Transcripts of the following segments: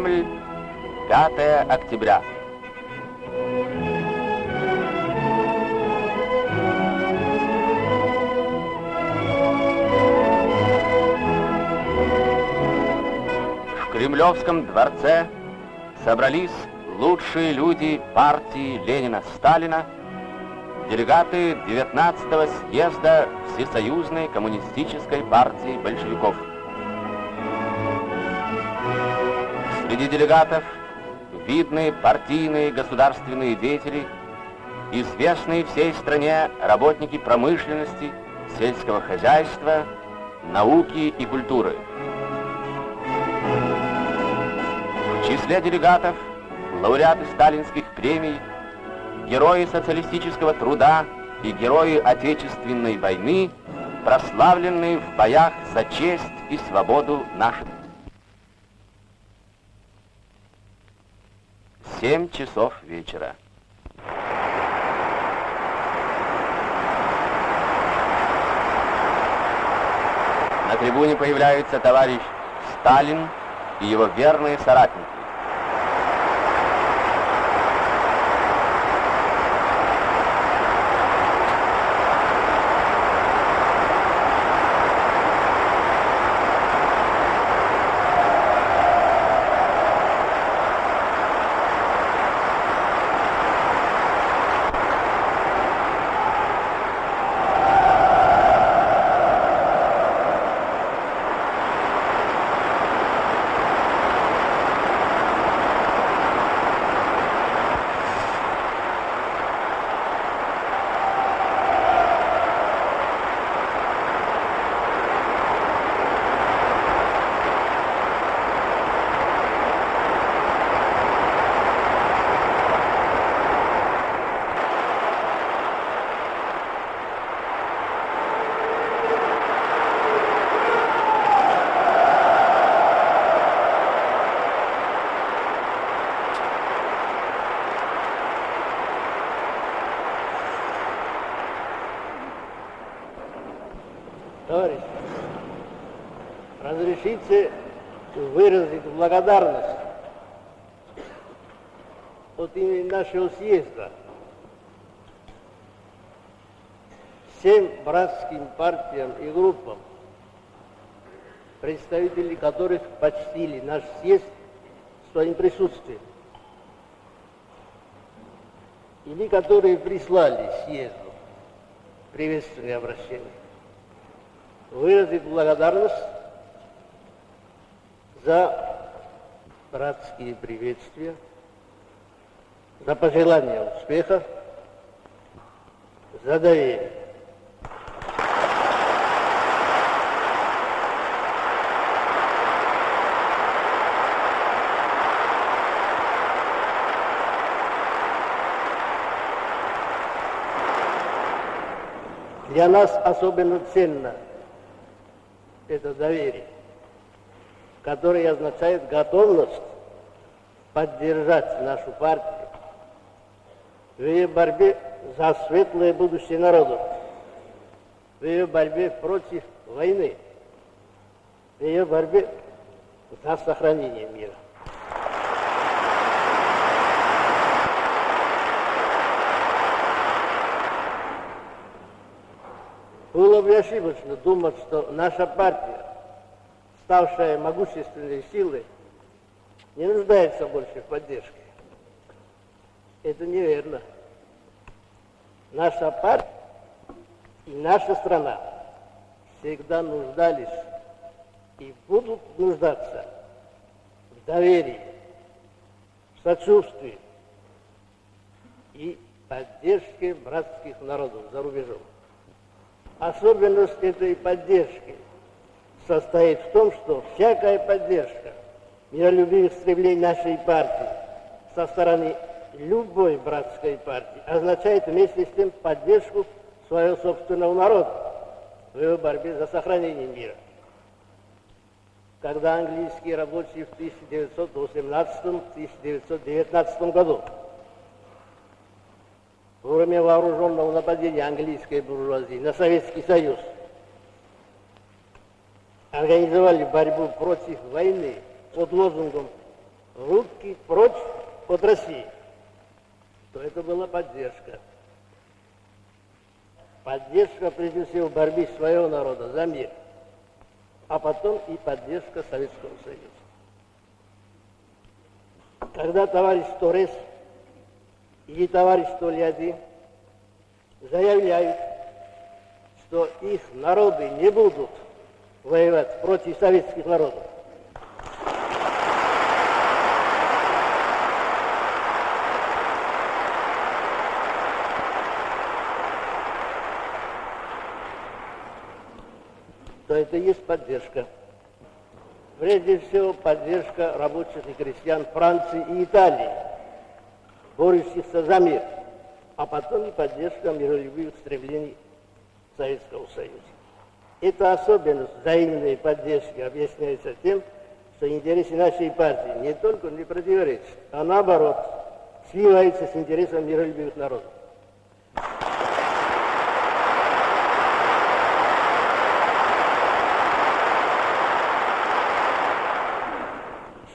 Кремль, 5 октября. В Кремлевском дворце собрались лучшие люди партии Ленина-Сталина, делегаты 19-го съезда Всесоюзной коммунистической партии большевиков. Среди делегатов видные партийные государственные деятели, известные всей стране работники промышленности, сельского хозяйства, науки и культуры. В числе делегатов лауреаты сталинских премий, герои социалистического труда и герои Отечественной войны, прославленные в боях за честь и свободу нашей. 7 часов вечера. На трибуне появляются товарищ Сталин и его верные соратники. Разрешите выразить благодарность от имени нашего съезда всем братским партиям и группам, представители которых почтили наш съезд своим присутствием, или которые прислали съезду приветственные обращения выразить благодарность за братские приветствия, за пожелания успеха, за доверие. Для нас особенно ценно это доверие, которое означает готовность поддержать нашу партию в ее борьбе за светлое будущее народа, в ее борьбе против войны, в ее борьбе за сохранение мира. Было бы ошибочно думать, что наша партия, ставшая могущественной силой, не нуждается больше в поддержке. Это неверно. Наша партия и наша страна всегда нуждались и будут нуждаться в доверии, в сочувствии и поддержке братских народов за рубежом. Особенность этой поддержки состоит в том, что всякая поддержка миролюбивых стремлений нашей партии со стороны любой братской партии означает вместе с тем поддержку своего собственного народа в его борьбе за сохранение мира. Когда английские рабочие в 1918-1919 году во время вооруженного нападения английской буржуазии на Советский Союз организовали борьбу против войны под лозунгом «Руки прочь от России», то это была поддержка. Поддержка, прежде всего, в борьбе своего народа за мир, а потом и поддержка Советского Союза. Когда товарищ Торres или товарищ Тольятти заявляют, что их народы не будут воевать против советских народов, то это есть поддержка. Прежде всего, поддержка рабочих и крестьян Франции и Италии, борющихся за мир, а потом и поддержка миролюбивых стремлений Советского Союза. Эта особенность взаимной поддержки объясняется тем, что интересы нашей партии не только не противоречат, а наоборот, сливаются с интересами миролюбивых народов.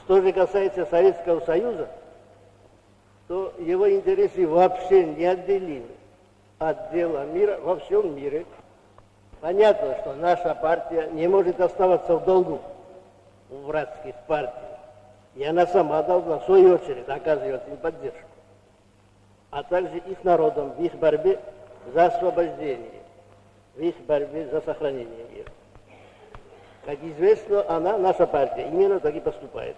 Что же касается Советского Союза, то его интересы вообще неотделимы от дела мира во всем мире. Понятно, что наша партия не может оставаться в долгу у братских партий. И она сама должна, в свою очередь, оказывать им поддержку. А также их народам в их борьбе за освобождение, в их борьбе за сохранение мира. Как известно, она, наша партия, именно так и поступает.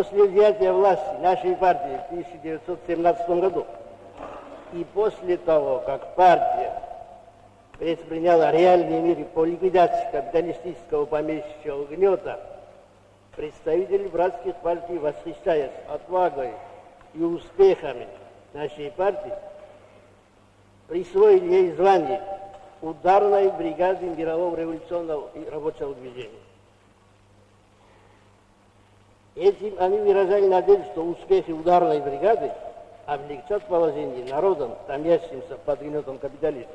После взятия власти нашей партии в 1917 году и после того, как партия предприняла реальные меры по ликвидации капиталистического помещичьего гнета, представители братских партий, восхищаясь отвагой и успехами нашей партии, присвоили ей звание ударной бригады мирового революционного и рабочего движения. Этим они выражали надежду, что успехи ударной бригады облегчат положение народам, томящимся под гнетом капитализма.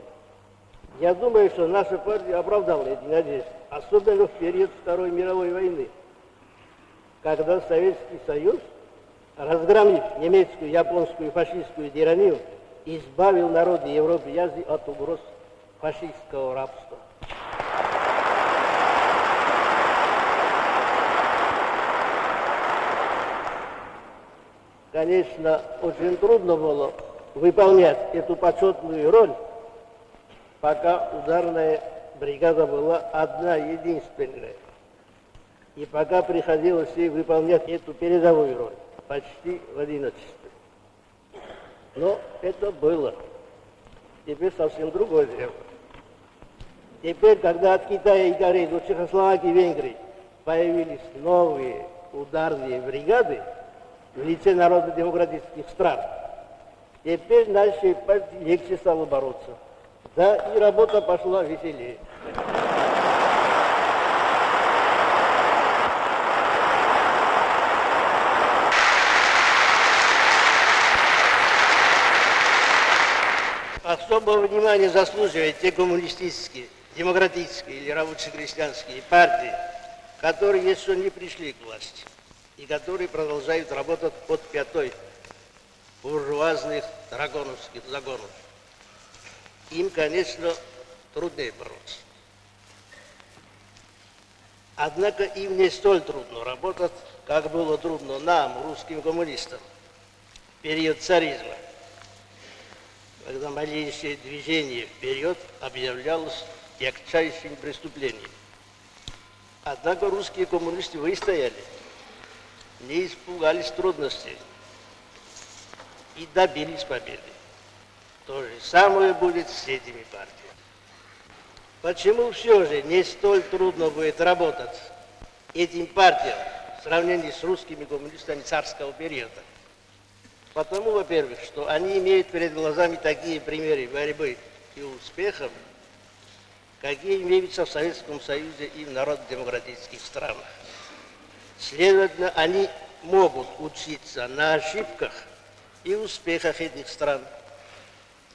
Я думаю, что наша партия оправдала эти надежды, особенно в период Второй мировой войны, когда Советский Союз, разгромив немецкую, японскую и фашистскую тиранию, избавил народы Европы и Азии от угроз фашистского рабства. Конечно, очень трудно было выполнять эту почетную роль, пока ударная бригада была одна, единственная. И пока приходилось ей выполнять эту передовую роль, почти в одиночестве. Но это было. Теперь совсем другое дело. Теперь, когда от Китая и Кореи до Чехословакии и Венгрии появились новые ударные бригады, в лице народно-демократических стран. Теперь нашей партии легче стало бороться. Да, и работа пошла веселее. Особого внимания заслуживают те коммунистические, демократические или рабоче-крестьянские партии, которые еще не пришли к власти и которые продолжают работать под пятой буржуазных драгоновских загонов. Им, конечно, труднее бороться. Однако им не столь трудно работать, как было трудно нам, русским коммунистам, в период царизма, когда малейшее движение вперед объявлялось тягчайшим преступлением. Однако русские коммунисты выстояли – не испугались трудностей и добились победы. То же самое будет с этими партиями. Почему все же не столь трудно будет работать этим партиям в сравнении с русскими коммунистами царского периода? Потому, во-первых, что они имеют перед глазами такие примеры борьбы и успехов, какие имеются в Советском Союзе и в народно-демократических странах. Следовательно, они могут учиться на ошибках и успехах этих стран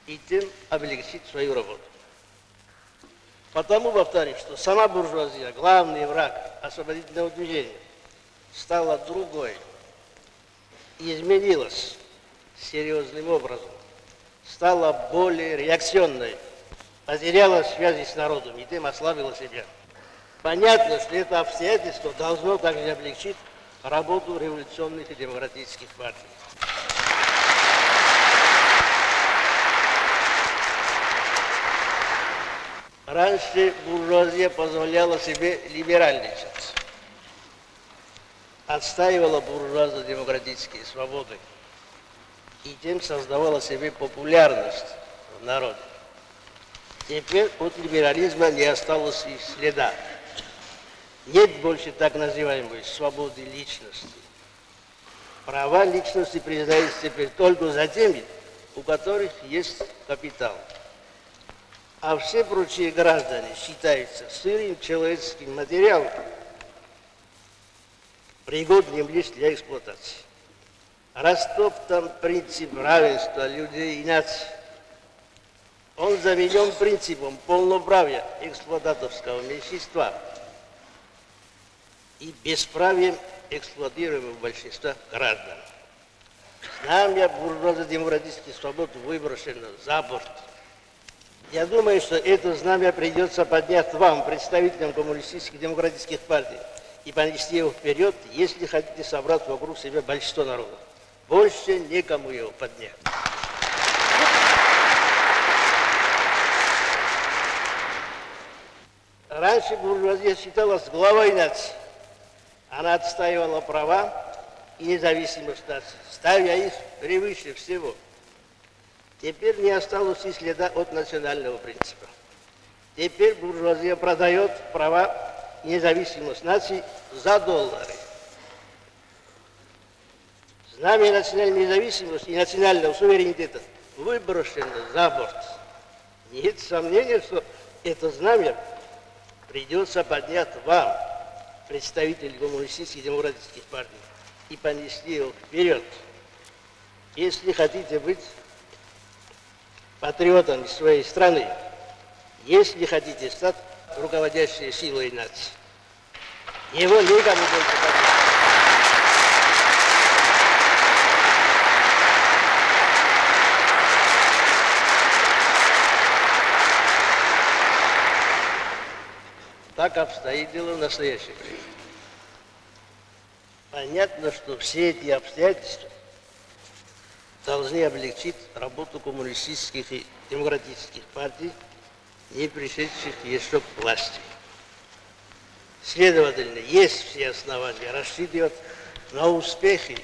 и тем облегчить свою работу. Потому повторю, что сама буржуазия, главный враг освободительного движения, стала другой, изменилась серьезным образом, стала более реакционной, потеряла связи с народом и тем ослабила себя. Понятно, что это обстоятельство должно также облегчить работу революционных и демократических партий. Раньше буржуазия позволяла себе либеральничать, отстаивала буржуазно-демократические свободы и тем создавала себе популярность в народе. Теперь от либерализма не осталось и следа. Нет больше так называемой свободы личности. Права личности признаются теперь только за теми, у которых есть капитал. А все прочие граждане считаются сырым человеческим материалом, пригодным лишь для эксплуатации. Растоптан принцип равенства людей и наций. Он заменен принципом полноправия эксплуататорского меньшинства – и бесправием эксплуатируемого большинства граждан. Знамя буржуазно-демократических свобод выброшено за борт. Я думаю, что это знамя придется поднять вам, представителям коммунистических демократических партий, и понести его вперед, если хотите собрать вокруг себя большинство народа. Больше некому его поднять. Раньше буржуазия считалась главой нации. Она отстаивала права и независимость нации, ставя их превыше всего. Теперь не осталось и следа от национального принципа. Теперь буржуазия продает права и независимость нации за доллары. Знамя национальной независимости и национального суверенитета выброшено за борт. Нет сомнения, что это знамя придется поднять вам, представителей коммунистических демократических партий и понесли его вперед. Если хотите быть патриотами своей страны, если хотите стать руководящей силой нации, его никому больше подать. Так обстоит дело в настоящее время. Понятно, что все эти обстоятельства должны облегчить работу коммунистических и демократических партий, не пришедших еще к власти. Следовательно, есть все основания рассчитывать на успехи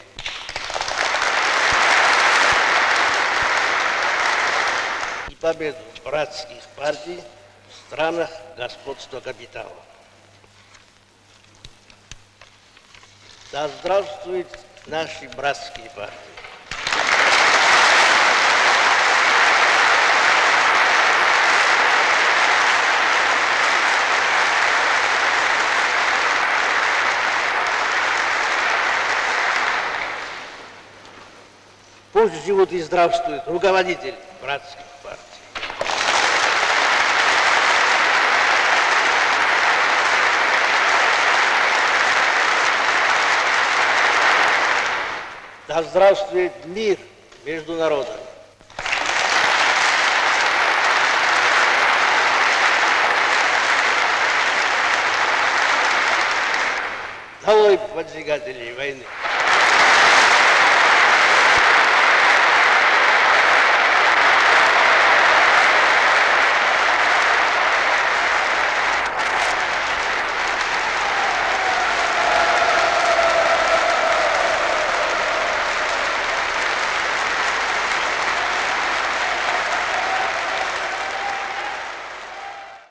и победу братских партий в странах господства капитала. Да здравствуют наши братские партии. Пусть живут и здравствуют руководители братских партий. Да здравствует мир между народами. Долой поджигателей войны.